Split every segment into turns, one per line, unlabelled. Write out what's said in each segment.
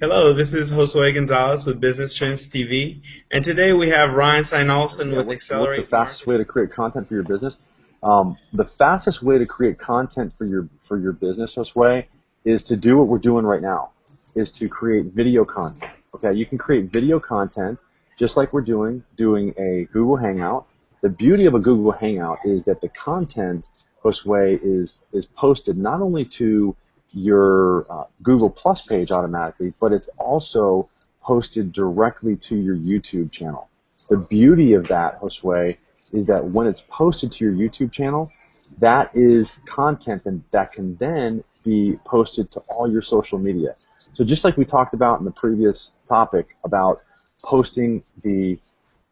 Hello, this is Josue Gonzalez with Business Trends TV, and today we have Ryan Steinolson
Yeah,
with Accelerate.
what's the fastest way to create content for your business? Um, the fastest way to create content for your for your business, Josue, is to do what we're doing right now, is to create video content. Okay, you can create video content just like we're doing, doing a Google Hangout. The beauty of a Google Hangout is that the content, Josue, is is posted not only to your uh, Google Plus page automatically, but it's also posted directly to your YouTube channel. The beauty of that, Josue, is that when it's posted to your YouTube channel, that is content and that can then be posted to all your social media. So just like we talked about in the previous topic about posting the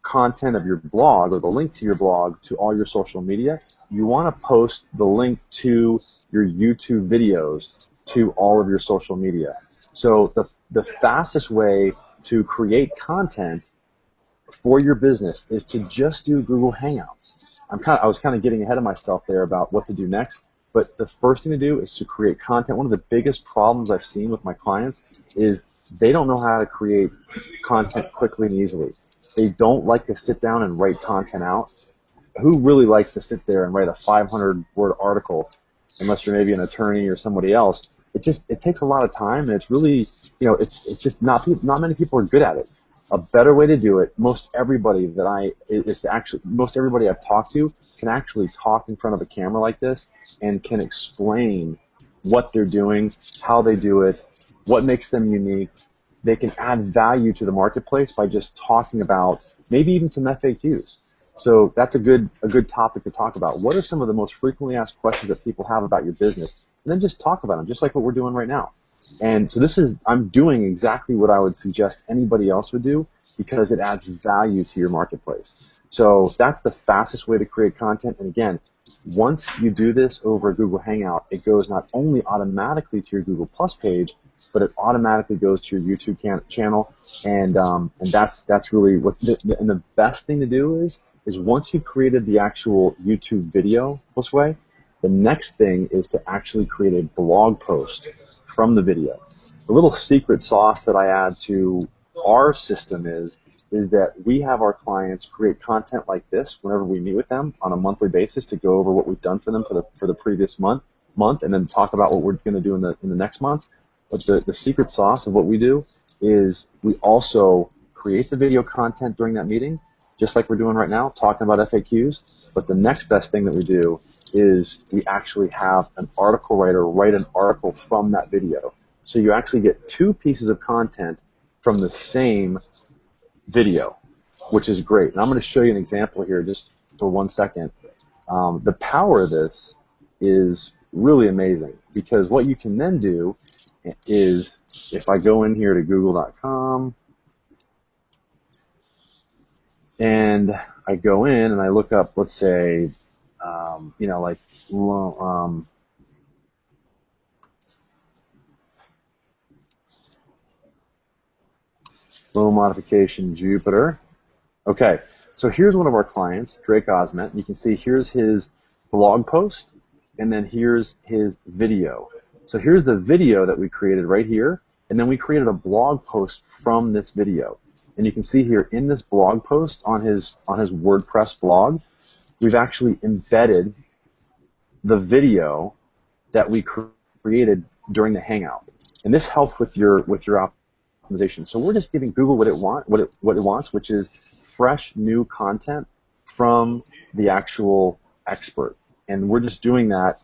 content of your blog or the link to your blog to all your social media, you want to post the link to your YouTube videos to all of your social media. So the, the fastest way to create content for your business is to just do Google Hangouts. I'm kind of, I was kind of getting ahead of myself there about what to do next, but the first thing to do is to create content. One of the biggest problems I've seen with my clients is they don't know how to create content quickly and easily. They don't like to sit down and write content out. Who really likes to sit there and write a 500 word article unless you're maybe an attorney or somebody else? It just it takes a lot of time and it's really you know it's it's just not not many people are good at it a better way to do it, most everybody that I is to actually most everybody I've talked to can actually talk in front of a camera like this and can explain what they're doing, how they do it, what makes them unique. They can add value to the marketplace by just talking about maybe even some FAQs. So that's a good a good topic to talk about. What are some of the most frequently asked questions that people have about your business? And then just talk about them, just like what we're doing right now. And so this is, I'm doing exactly what I would suggest anybody else would do because it adds value to your marketplace. So that's the fastest way to create content. And again, once you do this over a Google Hangout, it goes not only automatically to your Google Plus page, but it automatically goes to your YouTube can- channel. And, um, and that's, that's really what, the, and the best thing to do is, is once you've created the actual YouTube video this way, the next thing is to actually create a blog post from the video. The little secret sauce that I add to our system is is that we have our clients create content like this whenever we meet with them on a monthly basis to go over what we've done for them for the for the previous month month and then talk about what we're going to do in the in the next month. But the, the secret sauce of what we do is we also create the video content during that meeting, just like we're doing right now, talking about FAQs. But the next best thing that we do is we actually have an article writer write an article from that video. So you actually get two pieces of content from the same video, which is great. And I'm going to show you an example here just for one second. Um, the power of this is really amazing because what you can then do is if I go in here to google.com and I go in and I look up, let's say, um, you know, like um, modification Jupiter. Okay, so here's one of our clients, Drake Osment. You can see here's his blog post, and then here's his video. So here's the video that we created right here, and then we created a blog post from this video. And you can see here in this blog post on his on his WordPress blog, we've actually embedded the video that we created during the Hangout. And this helps with your with your optimization. So we're just giving Google what it want what it what it wants, which is fresh new content from the actual expert. And we're just doing that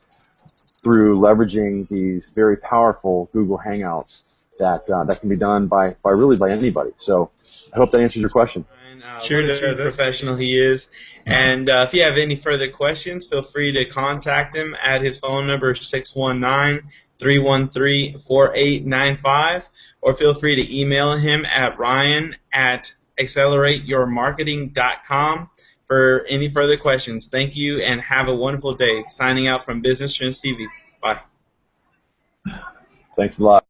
through leveraging these very powerful Google Hangouts that uh, that can be done by, by really by anybody. So I hope that answers your question.
Uh, sure what a true professional he is. And uh, if you have any further questions, feel free to contact him at his phone number 619-313-4895 or feel free to email him at ryan at accelerateyourmarketing.com for any further questions. Thank you and have a wonderful day. Signing out from Business Trends TV. Bye.
Thanks a lot.